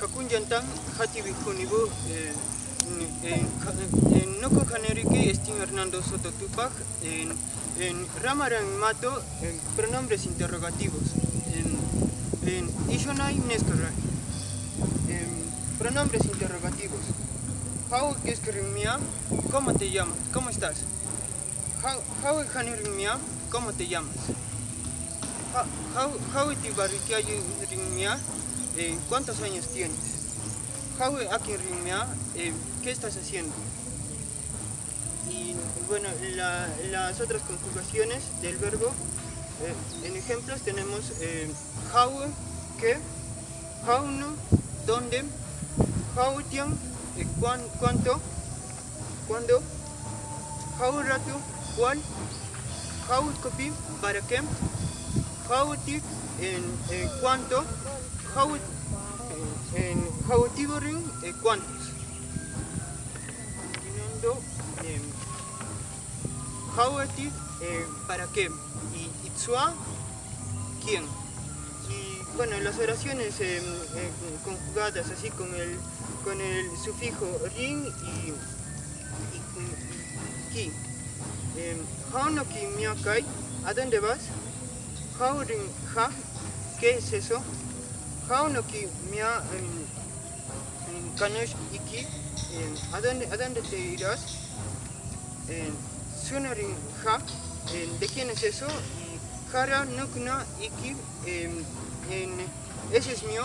Hakunyantan hati bihunibu en Noko Janeriki Estin Hernando Soto Tupac en, en Ramaran Mato en pronombres interrogativos en, en Ishonai pronombres interrogativos How Geskerimia ¿Cómo te llamas? ¿Cómo estás? How Janerimia ¿Cómo te llamas? How How Rimia ¿Cuántos años tienes? How Akinrimia ¿Qué estás haciendo? Y bueno, la, las otras conjugaciones del verbo, eh, en ejemplos tenemos eh, how, que, how no, dónde, how tian, eh, cuán, cuánto, cuándo, how rato, cuál, how copy, para qué, ti, en eh, cuánto, how, en how tiboring, eh, cuántos. Continuando, eh, how ti, eh, para qué, y itzua, quién. Y bueno, las oraciones eh, eh, conjugadas así con el, con el sufijo rin y, y, y ki. Eh, ¿a dónde vas? Rin ha, ¿qué es eso? How no ki mia kanosh iki, ¿a dónde, ¿a dónde te irás? Sunarin ha, ¿de quién es eso? Y Hara nukna iki, ese es mío.